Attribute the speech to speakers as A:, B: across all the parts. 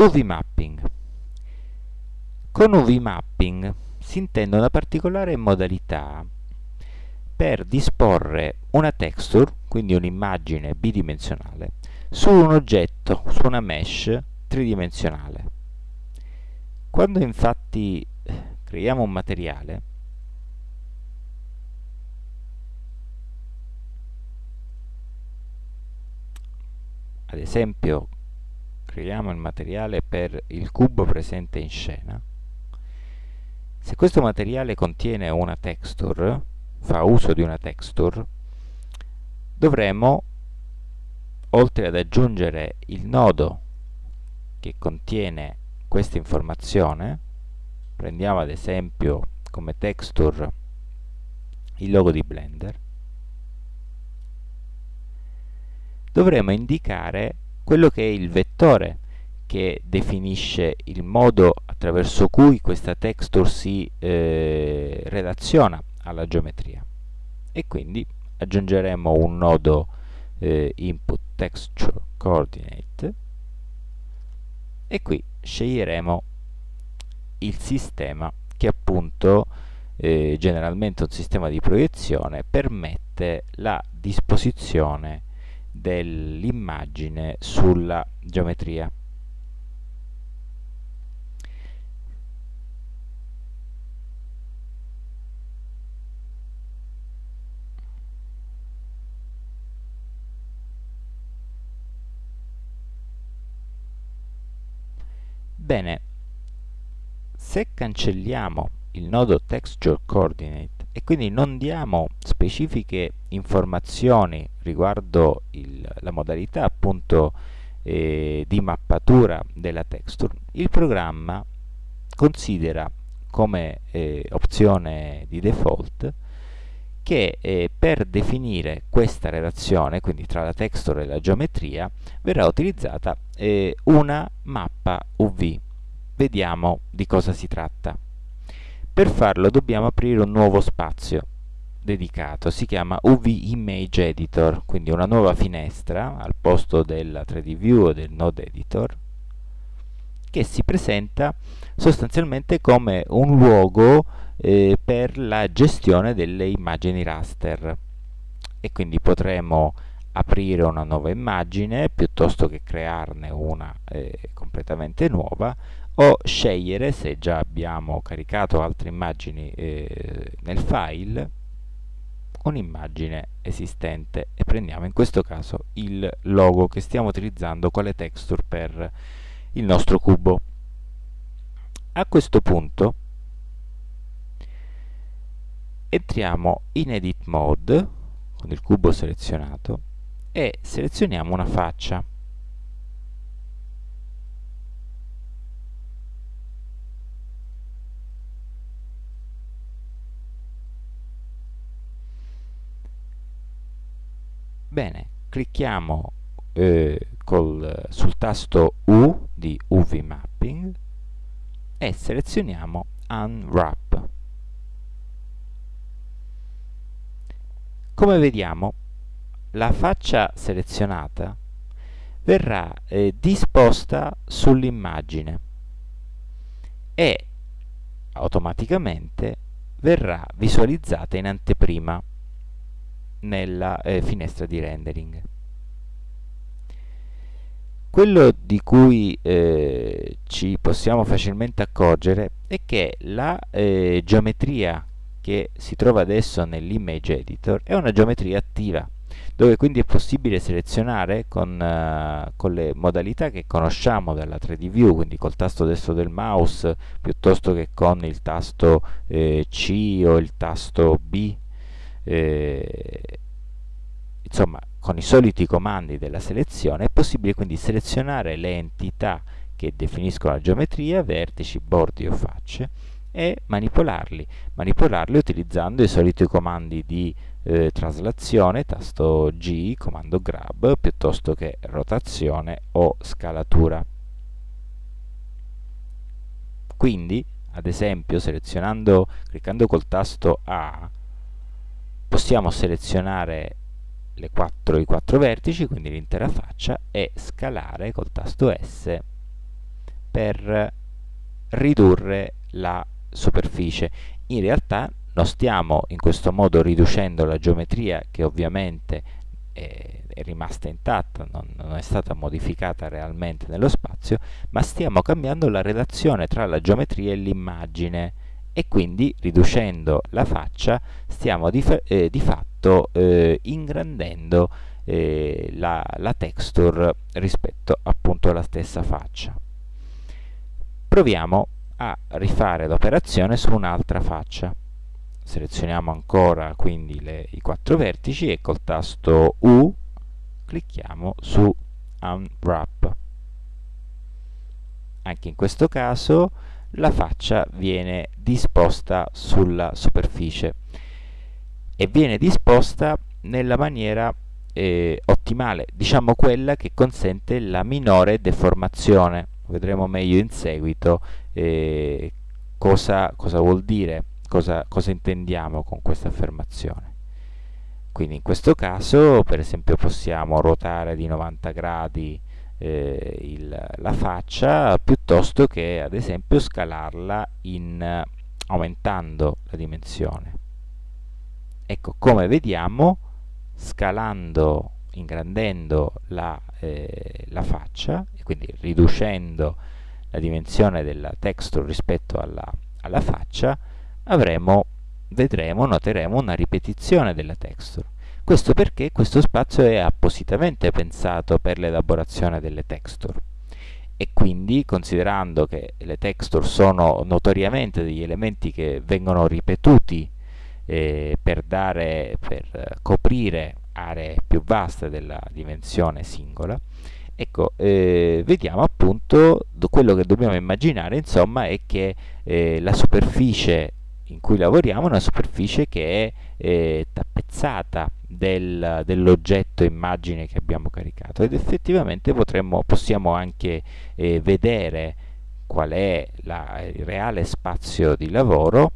A: UV mapping. Con UV mapping si intende una particolare modalità per disporre una texture, quindi un'immagine bidimensionale, su un oggetto, su una mesh tridimensionale. Quando infatti creiamo un materiale, ad esempio creiamo il materiale per il cubo presente in scena, se questo materiale contiene una texture, fa uso di una texture, dovremo, oltre ad aggiungere il nodo che contiene questa informazione, prendiamo ad esempio come texture il logo di Blender, dovremo indicare quello che è il vettore che definisce il modo attraverso cui questa texture si eh, relaziona alla geometria. E quindi aggiungeremo un nodo eh, input texture coordinate e qui sceglieremo il sistema che appunto eh, generalmente un sistema di proiezione permette la disposizione dell'immagine sulla geometria. Bene, se cancelliamo il nodo texture coordinate e quindi non diamo specifiche informazioni riguardo il, la modalità appunto eh, di mappatura della texture, il programma considera come eh, opzione di default che eh, per definire questa relazione, quindi tra la texture e la geometria, verrà utilizzata eh, una mappa UV. Vediamo di cosa si tratta. Per farlo dobbiamo aprire un nuovo spazio dedicato, si chiama UV Image Editor, quindi una nuova finestra al posto della 3D View o del Node Editor, che si presenta sostanzialmente come un luogo eh, per la gestione delle immagini raster. E quindi potremo aprire una nuova immagine piuttosto che crearne una eh, completamente nuova o scegliere se già abbiamo caricato altre immagini eh, nel file un'immagine esistente. E prendiamo in questo caso il logo che stiamo utilizzando quale texture per il nostro cubo. A questo punto entriamo in edit mode con il cubo selezionato e selezioniamo una faccia Bene, clicchiamo eh, col, sul tasto U di UV Mapping e selezioniamo Unwrap. Come vediamo, la faccia selezionata verrà eh, disposta sull'immagine e automaticamente verrà visualizzata in anteprima nella eh, finestra di rendering. Quello di cui eh, ci possiamo facilmente accorgere è che la eh, geometria che si trova adesso nell'image editor è una geometria attiva dove quindi è possibile selezionare con, uh, con, le modalità che conosciamo dalla 3D View, quindi col tasto destro del mouse piuttosto che con il tasto eh, C o il tasto B eh, insomma con i soliti comandi della selezione è possibile quindi selezionare le entità che definiscono la geometria, vertici, bordi o facce e manipolarli, manipolarli utilizzando i soliti comandi di eh, traslazione, tasto G, comando grab, piuttosto che rotazione o scalatura. Quindi, ad esempio, selezionando, cliccando col tasto A, possiamo selezionare 4, i quattro vertici, quindi l'intera faccia, e scalare col tasto S per ridurre la superficie. In realtà non stiamo in questo modo riducendo la geometria che ovviamente è, è rimasta intatta, non, non, è stata modificata realmente nello spazio, ma stiamo cambiando la relazione tra la geometria e l'immagine e quindi riducendo la faccia stiamo di, eh, di fatto eh, ingrandendo eh, la, la texture rispetto appunto alla stessa faccia. Proviamo a rifare l'operazione su un'altra faccia. Selezioniamo ancora quindi le, i quattro vertici e col tasto U clicchiamo su Unwrap. Anche in questo caso la faccia viene disposta sulla superficie e viene disposta nella maniera eh, ottimale, diciamo quella che consente la minore deformazione. Vedremo meglio in seguito eh, cosa, cosa, vuol dire, cosa, cosa intendiamo con questa affermazione. Quindi in questo caso, per esempio, possiamo ruotare di 90 gradi eh, il, la faccia piuttosto che, ad esempio, scalarla in, aumentando la dimensione. Ecco, come vediamo, scalando, ingrandendo la, eh, la faccia, e quindi riducendo la dimensione della texture rispetto alla, alla faccia, avremo, vedremo, noteremo una ripetizione della texture. Questo perché questo spazio è appositamente pensato per l'elaborazione delle texture. E quindi considerando che le texture sono notoriamente degli elementi che vengono ripetuti eh, per, dare, per coprire aree più vaste della dimensione singola, ecco, eh, vediamo appunto quello che dobbiamo immaginare, insomma, è che eh, la superficie in cui lavoriamo è una superficie che è eh, tappezzata del, dell'oggetto immagine che abbiamo caricato. Ed effettivamente potremmo, possiamo anche eh, vedere qual è la, il reale spazio di lavoro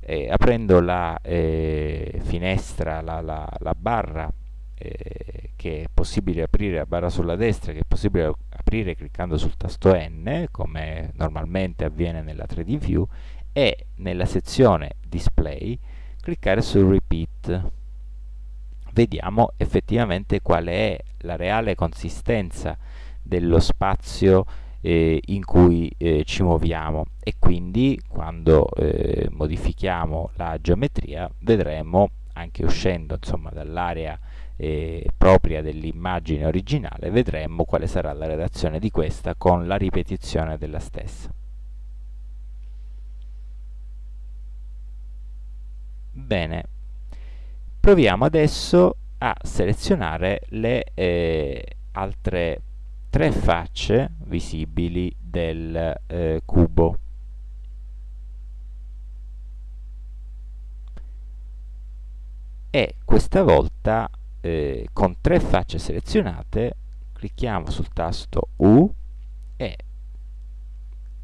A: eh, aprendo la eh, finestra, la, la, la barra eh, che è possibile aprire, la barra sulla destra che è possibile aprire cliccando sul tasto N come normalmente avviene nella 3D View e nella sezione Display cliccare su Repeat vediamo effettivamente qual è la reale consistenza dello spazio eh, in cui eh, ci muoviamo e quindi quando eh, modifichiamo la geometria vedremo anche uscendo dall'area eh, propria dell'immagine originale vedremo quale sarà la relazione di questa con la ripetizione della stessa. Bene, proviamo adesso a selezionare le eh, altre tre facce visibili del eh, cubo. E questa volta eh, con tre facce selezionate clicchiamo sul tasto U e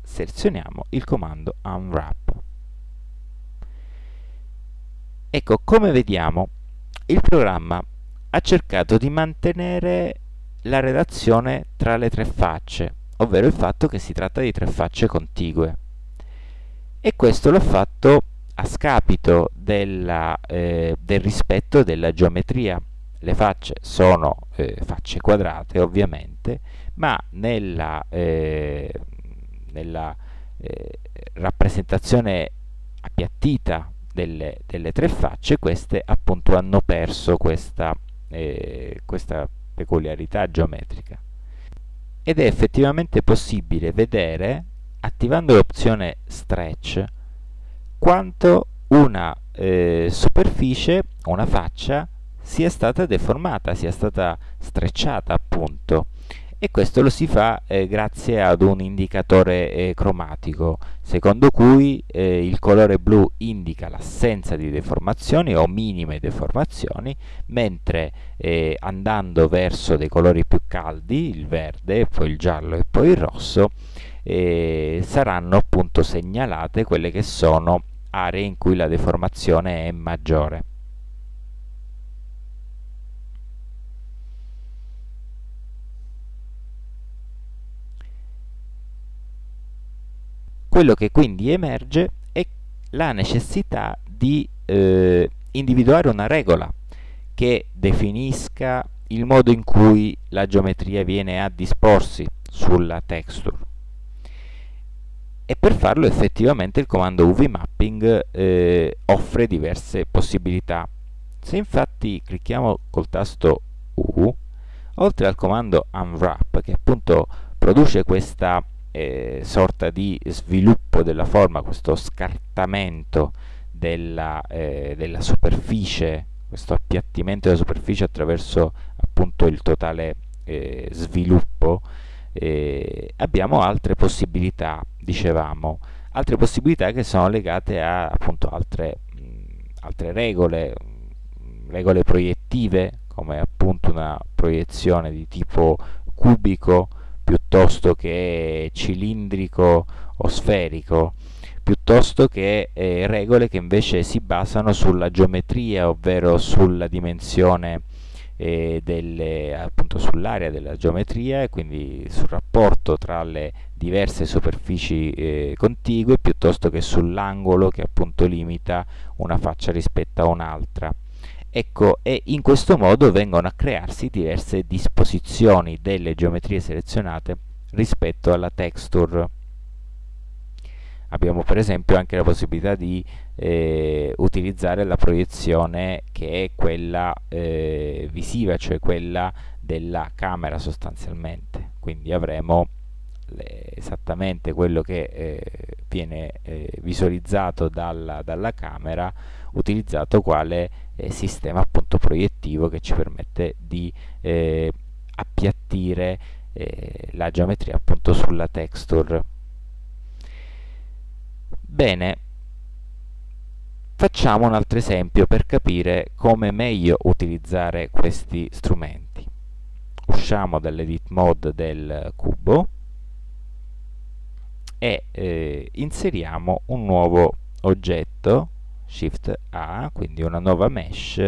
A: selezioniamo il comando Unwrap. Ecco, come vediamo, il programma ha cercato di mantenere la relazione tra le tre facce, ovvero il fatto che si tratta di tre facce contigue. E questo l'ha fatto a scapito della, eh, del rispetto della geometria. Le facce sono eh, facce quadrate, ovviamente, ma nella, eh, nella eh, rappresentazione appiattita delle, delle, tre facce, queste appunto hanno perso questa, eh, questa peculiarità geometrica. Ed è effettivamente possibile vedere, attivando l'opzione Stretch, quanto una eh, superficie, una faccia, sia stata deformata, sia stata strecciata appunto e questo lo si fa eh, grazie ad un indicatore eh, cromatico secondo cui eh, il colore blu indica l'assenza di deformazioni o minime deformazioni mentre eh, andando verso dei colori più caldi il verde, poi il giallo e poi il rosso eh, saranno appunto segnalate quelle che sono aree in cui la deformazione è maggiore quello che quindi emerge è la necessità di eh, individuare una regola che definisca il modo in cui la geometria viene a disporsi sulla texture e per farlo effettivamente il comando uvmapping eh, offre diverse possibilità. Se infatti clicchiamo col tasto U, oltre al comando unwrap che appunto produce questa eh, sorta di sviluppo della forma, questo scartamento della, eh, della superficie, questo appiattimento della superficie attraverso appunto il totale eh, sviluppo, eh, abbiamo altre possibilità, dicevamo, altre possibilità che sono legate a appunto altre, mh, altre regole, regole proiettive, come appunto una proiezione di tipo cubico piuttosto che cilindrico o sferico, piuttosto che eh, regole che invece si basano sulla geometria, ovvero sulla dimensione eh, sull'area della geometria e quindi sul rapporto tra le diverse superfici eh, contigue piuttosto che sull'angolo che appunto limita una faccia rispetto a un'altra. Ecco, e in questo modo vengono a crearsi diverse disposizioni delle geometrie selezionate rispetto alla texture. Abbiamo per esempio anche la possibilità di eh, utilizzare la proiezione che è quella eh, visiva, cioè quella della camera sostanzialmente, quindi avremo esattamente quello che eh, viene eh, visualizzato dalla, dalla, camera utilizzato quale eh, sistema appunto proiettivo che ci permette di eh, appiattire la geometria appunto sulla texture. Bene, facciamo un altro esempio per capire come meglio utilizzare questi strumenti. Usciamo dall'edit mode del cubo e eh, inseriamo un nuovo oggetto, Shift A, quindi una nuova mesh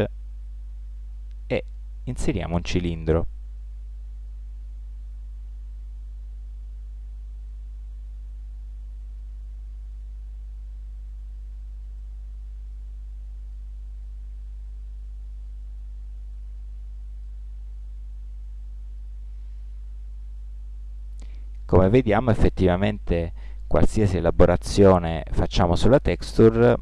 A: e inseriamo un cilindro. Come vediamo effettivamente qualsiasi elaborazione facciamo sulla texture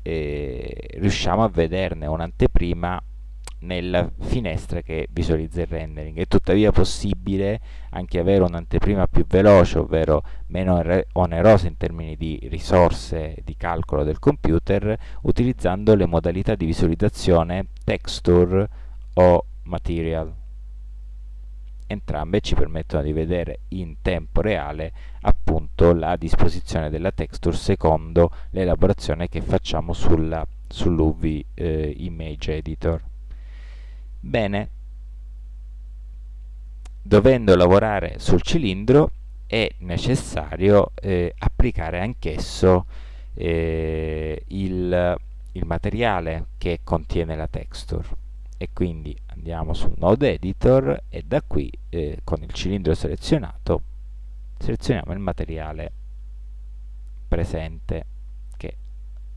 A: eh, riusciamo a vederne un'anteprima nella finestra che visualizza il rendering. È tuttavia possibile anche avere un'anteprima più veloce, ovvero meno onerosa in termini di risorse di calcolo del computer, utilizzando le modalità di visualizzazione texture o material entrambe ci permettono di vedere in tempo reale appunto la disposizione della texture secondo l'elaborazione che facciamo sull'UV eh, Image Editor. Bene, dovendo lavorare sul cilindro è necessario eh, applicare anch'esso eh, il, il materiale che contiene la texture e quindi andiamo sul node editor e da qui eh, con il cilindro selezionato selezioniamo il materiale presente che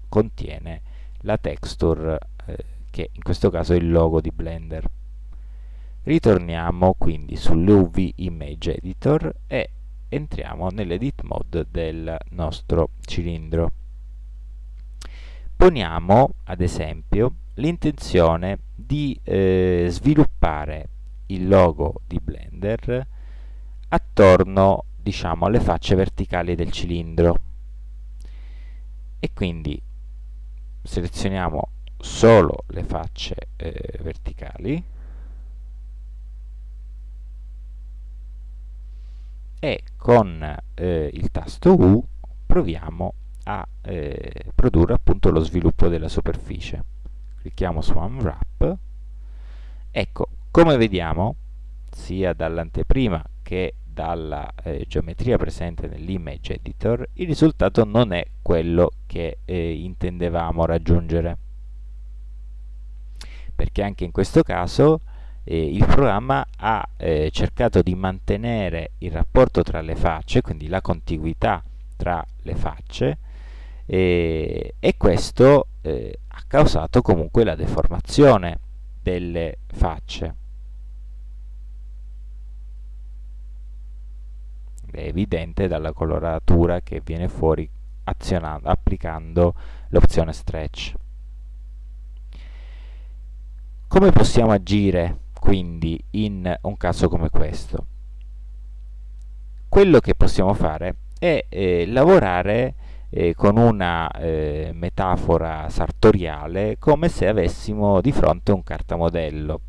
A: contiene la texture eh, che in questo caso è il logo di Blender. Ritorniamo quindi sull'UV Image Editor e entriamo nell'edit mode del nostro cilindro. Poniamo ad esempio l'intenzione di eh, sviluppare il logo di Blender attorno diciamo alle facce verticali del cilindro. E quindi selezioniamo solo le facce eh, verticali e con eh, il tasto U proviamo a eh, produrre appunto lo sviluppo della superficie clicchiamo su Unwrap ecco come vediamo sia dall'anteprima che dalla eh, geometria presente nell'image editor il risultato non è quello che eh, intendevamo raggiungere. Perché anche in questo caso eh, il programma ha eh, cercato di mantenere il rapporto tra le facce quindi la contiguità tra le facce e, e questo eh, ha causato comunque la deformazione delle facce. È evidente dalla coloratura che viene fuori applicando l'opzione stretch. Come possiamo agire quindi in un caso come questo? Quello che possiamo fare è eh, lavorare eh, con una eh, metafora sartoriale come se avessimo di fronte un cartamodello,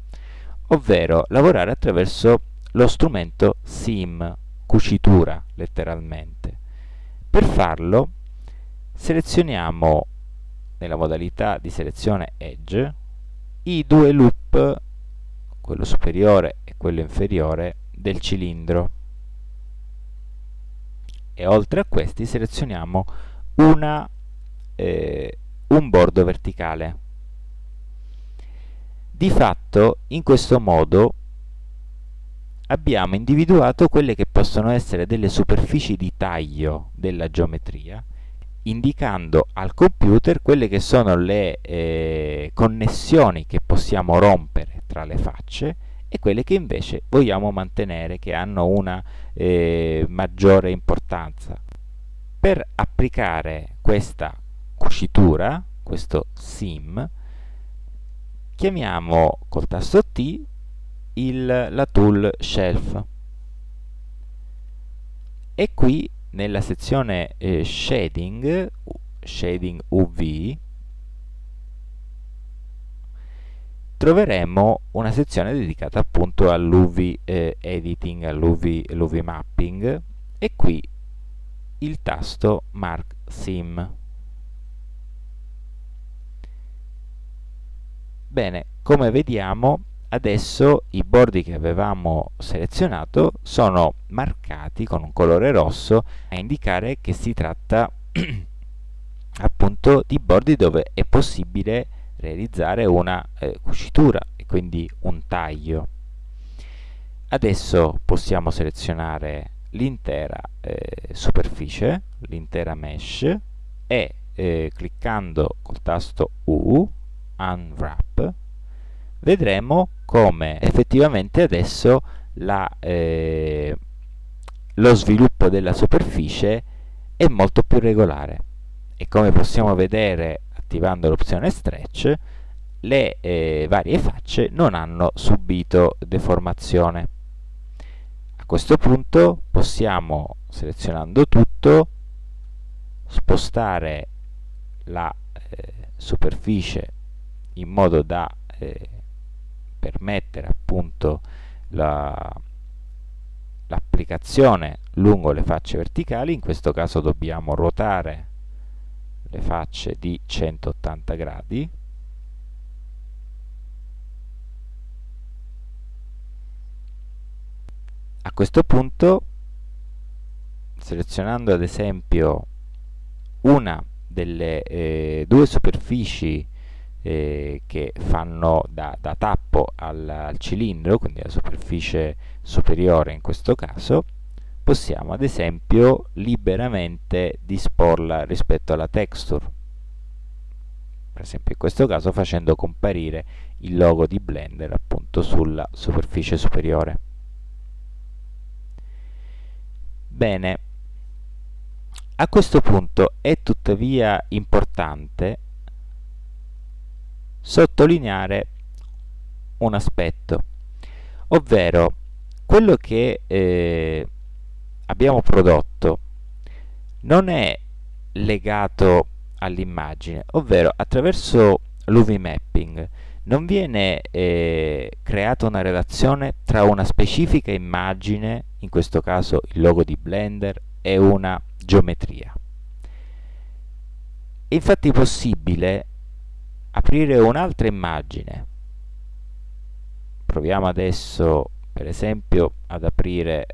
A: ovvero lavorare attraverso lo strumento SIM, cucitura letteralmente. Per farlo selezioniamo nella modalità di selezione Edge i due loop, quello superiore e quello inferiore, del cilindro e oltre a questi selezioniamo una, eh, un bordo verticale. Di fatto, in questo modo, abbiamo individuato quelle che possono essere delle superfici di taglio della geometria, indicando al computer quelle che sono le eh, connessioni che possiamo rompere tra le facce e quelle che invece vogliamo mantenere, che hanno una eh, maggiore importanza per applicare questa cucitura, questo sim, chiamiamo col tasto T il, la tool shelf. E qui nella sezione eh, shading, shading UV, troveremo una sezione dedicata appunto all'UV eh, editing, all'UV mapping. E qui il tasto Mark Sim. Bene, come vediamo adesso i bordi che avevamo selezionato sono marcati con un colore rosso a indicare che si tratta appunto di bordi dove è possibile realizzare una eh, cucitura e quindi un taglio. Adesso possiamo selezionare l'intera eh, superficie, l'intera mesh e eh, cliccando col tasto U, Unwrap, vedremo come effettivamente adesso la, eh, lo sviluppo della superficie è molto più regolare. E come possiamo vedere attivando l'opzione stretch le eh, varie facce non hanno subito deformazione a questo punto possiamo, selezionando tutto, spostare la eh, superficie in modo da eh, permettere appunto l'applicazione la, lungo le facce verticali, in questo caso dobbiamo ruotare le facce di 180 gradi a questo punto selezionando ad esempio una delle eh, due superfici eh, che fanno da, da tappo al, al, cilindro, quindi la superficie superiore in questo caso, possiamo ad esempio liberamente disporla rispetto alla texture. Per esempio in questo caso facendo comparire il logo di Blender appunto sulla superficie superiore. Bene, a questo punto è tuttavia importante sottolineare un aspetto, ovvero quello che eh, abbiamo prodotto non è legato all'immagine, ovvero attraverso l'UV mapping non viene eh, creata una relazione tra una specifica immagine in questo caso il logo di Blender, è una geometria. È infatti possibile aprire un'altra immagine. Proviamo adesso per esempio ad aprire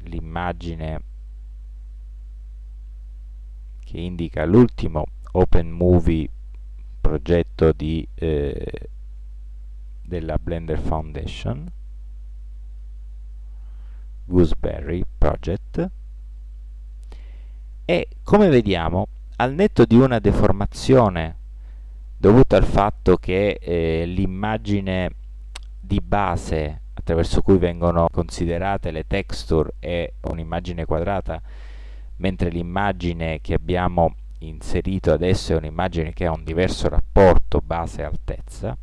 A: l'immagine che indica l'ultimo Open Movie progetto di, eh, della Blender Foundation. Gooseberry Project. E come vediamo al netto di una deformazione dovuta al fatto che eh, l'immagine di base attraverso cui vengono considerate le texture è un'immagine quadrata mentre l'immagine che abbiamo inserito adesso è un'immagine che ha un diverso rapporto base-altezza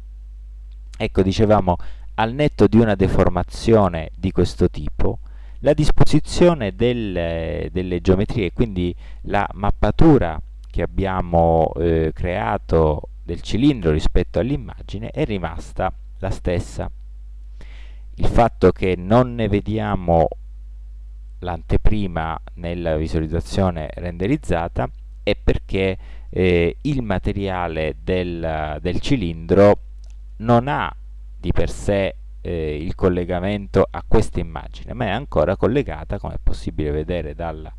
A: ecco dicevamo al netto di una deformazione di questo tipo la disposizione del, delle geometrie, quindi la mappatura che abbiamo eh, creato del cilindro rispetto all'immagine è rimasta la stessa. Il fatto che non ne vediamo l'anteprima nella visualizzazione renderizzata è perché eh, il materiale del, del cilindro non ha di per sé eh, il collegamento a questa immagine, ma è ancora collegata, come è possibile vedere dal,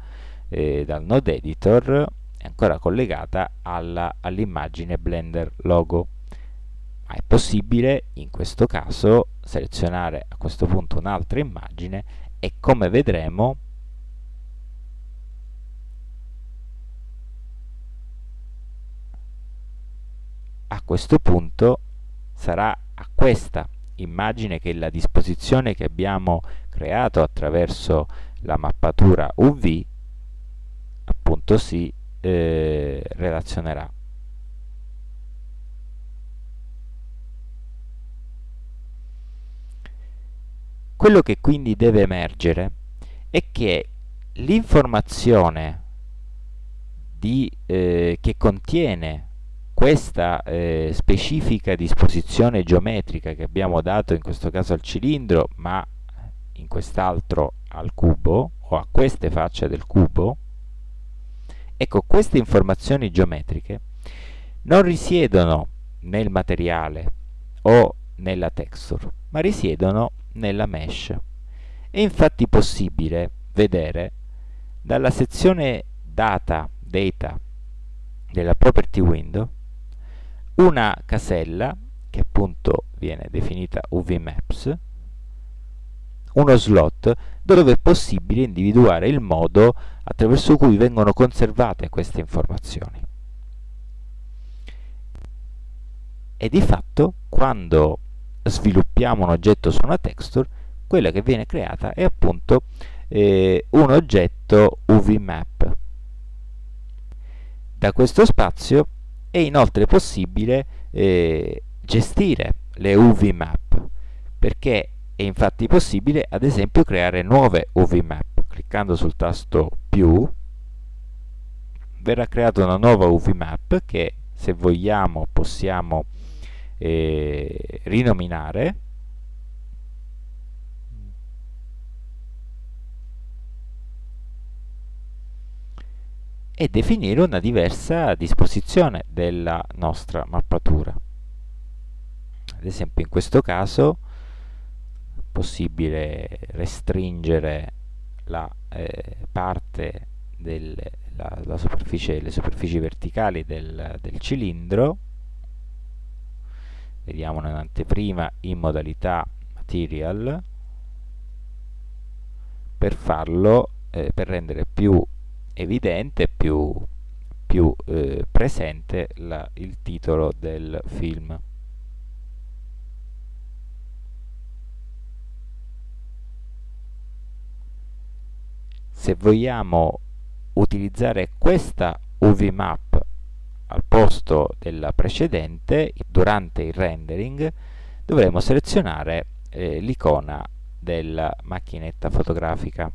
A: eh, dal node editor, è ancora collegata all'immagine all Blender logo. Ma è possibile in questo caso selezionare a questo punto un'altra immagine e come vedremo a questo punto sarà a questa immagine che la disposizione che abbiamo creato attraverso la mappatura UV appunto si eh, relazionerà. Quello che quindi deve emergere è che l'informazione eh, che contiene questa eh, specifica disposizione geometrica che abbiamo dato in questo caso al cilindro ma in quest'altro al cubo o a queste facce del cubo ecco queste informazioni geometriche non risiedono nel materiale o nella texture ma risiedono nella mesh. È infatti possibile vedere dalla sezione data data della property window una casella che appunto viene definita UVMaps, uno slot dove è possibile individuare il modo attraverso cui vengono conservate queste informazioni. E di fatto, quando sviluppiamo un oggetto su una texture, quella che viene creata è appunto eh, un oggetto UVMap. Da questo spazio è inoltre possibile eh, gestire le UV map perché è infatti possibile ad esempio creare nuove UV map. Cliccando sul tasto più verrà creata una nuova UV map che se vogliamo possiamo eh, rinominare e definire una diversa disposizione della nostra mappatura. Ad esempio in questo caso è possibile restringere la eh, parte delle la, la superficie, le superfici verticali del, del cilindro vediamo un'anteprima in modalità material per farlo eh, per rendere più evidente, più, più eh, presente la, il titolo del film. Se vogliamo utilizzare questa UV-map al posto della precedente, durante il rendering, dovremo selezionare eh, l'icona della macchinetta fotografica.